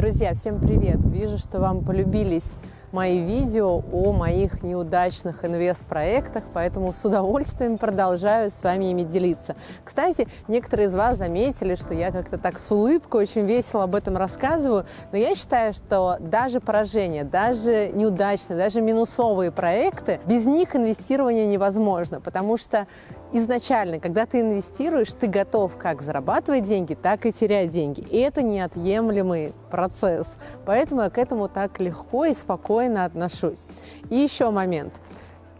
Друзья, всем привет! Вижу, что вам полюбились мои видео о моих неудачных инвест-проектах, поэтому с удовольствием продолжаю с вами ими делиться. Кстати, некоторые из вас заметили, что я как-то так с улыбкой очень весело об этом рассказываю, но я считаю, что даже поражения, даже неудачные, даже минусовые проекты, без них инвестирование невозможно, потому что изначально, когда ты инвестируешь, ты готов как зарабатывать деньги, так и терять деньги. И это неотъемлемый процесс. Поэтому я к этому так легко и спокойно отношусь. И еще момент –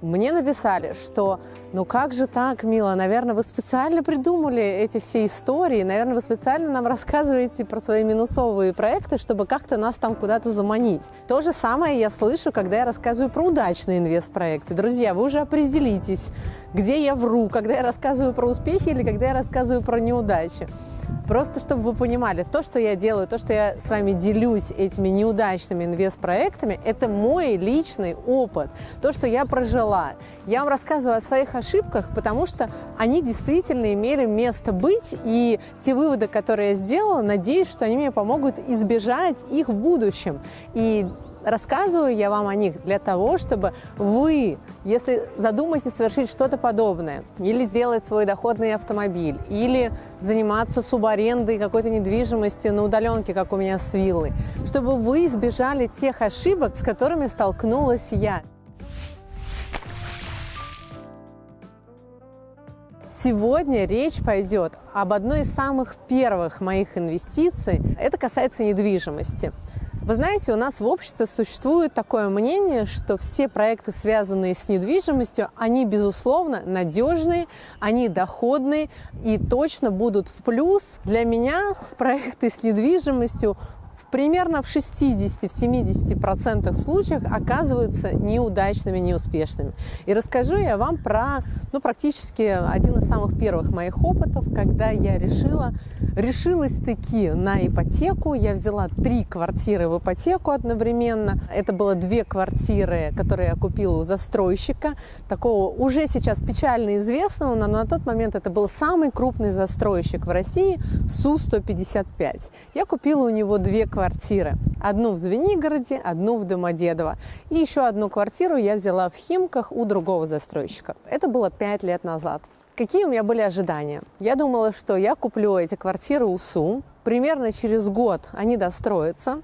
мне написали, что ну как же так, Мила, наверное, вы специально придумали эти все истории, наверное, вы специально нам рассказываете про свои минусовые проекты, чтобы как-то нас там куда-то заманить. То же самое я слышу, когда я рассказываю про удачные инвест-проекты. Друзья, вы уже определитесь, где я вру, когда я рассказываю про успехи или когда я рассказываю про неудачи. Просто чтобы вы понимали, то, что я делаю, то, что я с вами делюсь этими неудачными инвест-проектами, это мой личный опыт, то, что я прожила. Я вам рассказываю о своих ошибках, потому что они действительно имели место быть, и те выводы, которые я сделала, надеюсь, что они мне помогут избежать их в будущем. И Рассказываю я вам о них для того, чтобы вы, если задумаетесь совершить что-то подобное, или сделать свой доходный автомобиль, или заниматься субарендой какой-то недвижимостью на удаленке, как у меня с виллой, чтобы вы избежали тех ошибок, с которыми столкнулась я. Сегодня речь пойдет об одной из самых первых моих инвестиций. Это касается недвижимости. Вы знаете, у нас в обществе существует такое мнение, что все проекты, связанные с недвижимостью, они, безусловно, надежные, они доходные и точно будут в плюс. Для меня проекты с недвижимостью примерно в 60-70% случаях оказываются неудачными, неуспешными. И расскажу я вам про ну, практически один из самых первых моих опытов, когда я решила, решилась таки на ипотеку. Я взяла три квартиры в ипотеку одновременно. Это было две квартиры, которые я купила у застройщика, такого уже сейчас печально известного, но на тот момент это был самый крупный застройщик в России, Су-155. Я купила у него две квартиры квартиры. Одну в Звенигороде, одну в Домодедово. И еще одну квартиру я взяла в Химках у другого застройщика. Это было пять лет назад. Какие у меня были ожидания? Я думала, что я куплю эти квартиры у СУ, примерно через год они достроятся,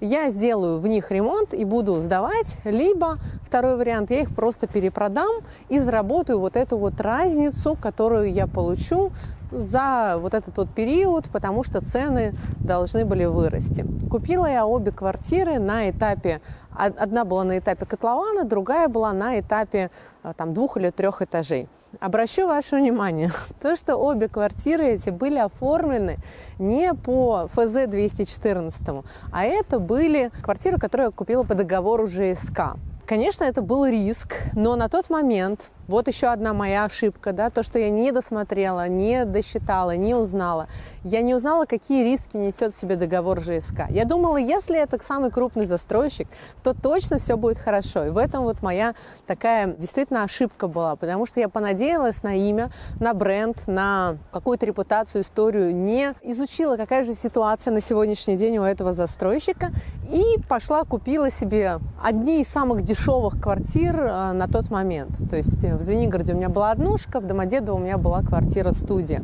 я сделаю в них ремонт и буду сдавать, либо второй вариант, я их просто перепродам и заработаю вот эту вот разницу, которую я получу за вот этот вот период, потому что цены должны были вырасти. Купила я обе квартиры на этапе, одна была на этапе котлована, другая была на этапе э, там, двух или трех этажей. Обращу ваше внимание, то, что обе квартиры эти были оформлены не по ФЗ 214, а это были квартиры, которые я купила по договору ЖСК. Конечно, это был риск, но на тот момент вот еще одна моя ошибка, да, то, что я не досмотрела, не досчитала, не узнала. Я не узнала, какие риски несет себе договор ЖСК. Я думала, если это самый крупный застройщик, то точно все будет хорошо. И в этом вот моя такая действительно ошибка была, потому что я понадеялась на имя, на бренд, на какую-то репутацию, историю, не изучила, какая же ситуация на сегодняшний день у этого застройщика, и пошла купила себе одни из самых дешевых квартир э, на тот момент. То есть в Звенигороде у меня была однушка, в Домодедово у меня была квартира-студия.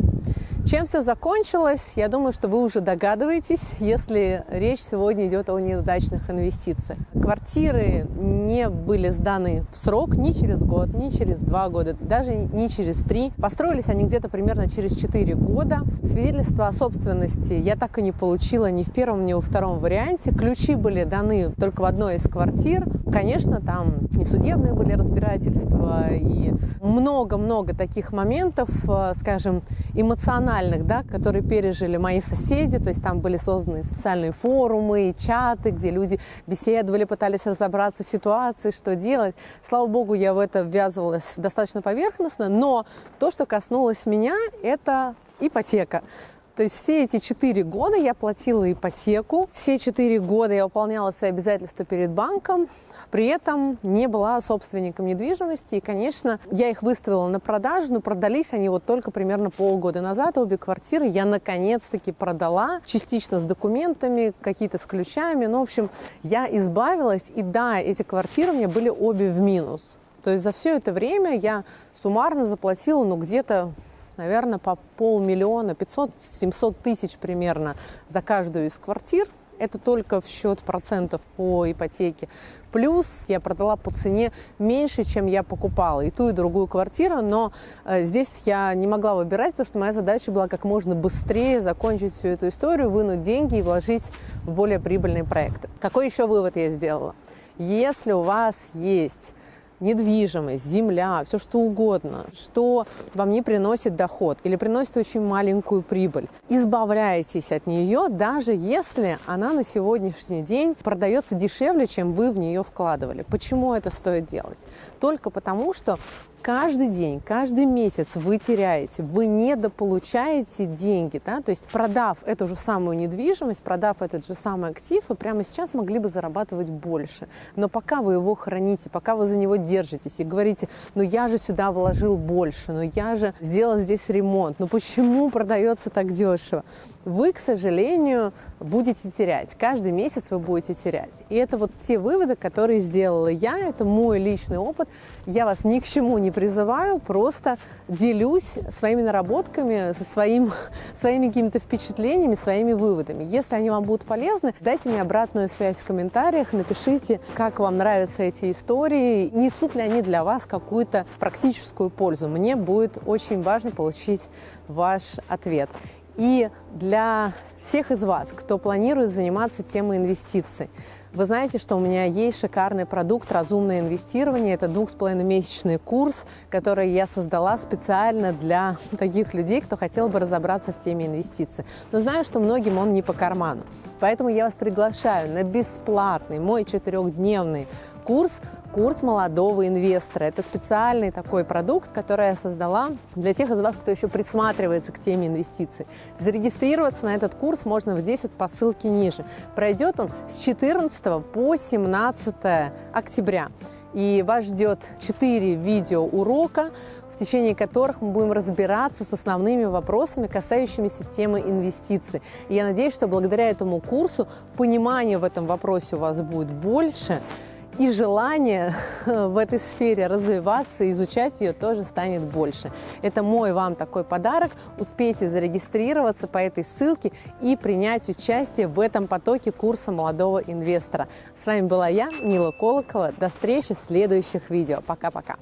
Чем все закончилось, я думаю, что вы уже догадываетесь, если речь сегодня идет о неудачных инвестициях. Квартиры не были сданы в срок ни через год, ни через два года, даже не через три. Построились они где-то примерно через четыре года. Свидетельство о собственности я так и не получила ни в первом, ни во втором варианте. Ключи были даны только в одной из квартир. Конечно, там и судебные были разбирательства, и много-много таких моментов, э, скажем, эмоциональных эмоциональных, да, которые пережили мои соседи, то есть там были созданы специальные форумы, чаты, где люди беседовали, пытались разобраться в ситуации, что делать. Слава богу, я в это ввязывалась достаточно поверхностно, но то, что коснулось меня, это ипотека. То есть все эти четыре года я платила ипотеку, все четыре года я выполняла свои обязательства перед банком, при этом не была собственником недвижимости. И, конечно, я их выставила на продажу, но продались они вот только примерно полгода назад. Обе квартиры я наконец-таки продала, частично с документами, какие-то с ключами. Ну, в общем, я избавилась. И да, эти квартиры мне были обе в минус. То есть за все это время я суммарно заплатила, ну, где-то наверное, по полмиллиона, 500-700 тысяч примерно за каждую из квартир. Это только в счет процентов по ипотеке. Плюс я продала по цене меньше, чем я покупала. И ту, и другую квартиру. Но э, здесь я не могла выбирать, потому что моя задача была как можно быстрее закончить всю эту историю, вынуть деньги и вложить в более прибыльные проекты. Какой еще вывод я сделала? Если у вас есть недвижимость, земля, все что угодно, что вам не приносит доход или приносит очень маленькую прибыль. Избавляйтесь от нее, даже если она на сегодняшний день продается дешевле, чем вы в нее вкладывали. Почему это стоит делать? Только потому, что каждый день, каждый месяц вы теряете, вы недополучаете деньги, да, то есть продав эту же самую недвижимость, продав этот же самый актив, вы прямо сейчас могли бы зарабатывать больше. Но пока вы его храните, пока вы за него держитесь и говорите, ну я же сюда вложил больше, ну я же сделал здесь ремонт, ну почему продается так дешево? Вы, к сожалению, будете терять. Каждый месяц вы будете терять. И это вот те выводы, которые сделала я, это мой личный опыт. Я вас ни к чему не призываю, просто делюсь своими наработками, со своим, своими какими-то впечатлениями, своими выводами. Если они вам будут полезны, дайте мне обратную связь в комментариях, напишите, как вам нравятся эти истории, несут ли они для вас какую-то практическую пользу. Мне будет очень важно получить ваш ответ. И для всех из вас, кто планирует заниматься темой инвестиций, вы знаете, что у меня есть шикарный продукт «Разумное инвестирование». Это двух с половиной месячный курс, который я создала специально для таких людей, кто хотел бы разобраться в теме инвестиций. Но знаю, что многим он не по карману. Поэтому я вас приглашаю на бесплатный мой четырехдневный курс курс молодого инвестора. Это специальный такой продукт, который я создала для тех из вас, кто еще присматривается к теме инвестиций. Зарегистрироваться на этот курс можно здесь вот по ссылке ниже. Пройдет он с 14 по 17 октября. И вас ждет 4 видеоурока, в течение которых мы будем разбираться с основными вопросами, касающимися темы инвестиций. И я надеюсь, что благодаря этому курсу понимания в этом вопросе у вас будет больше, и желание в этой сфере развиваться, изучать ее тоже станет больше. Это мой вам такой подарок. Успейте зарегистрироваться по этой ссылке и принять участие в этом потоке курса молодого инвестора. С вами была я, Мила Колокова. До встречи в следующих видео. Пока-пока.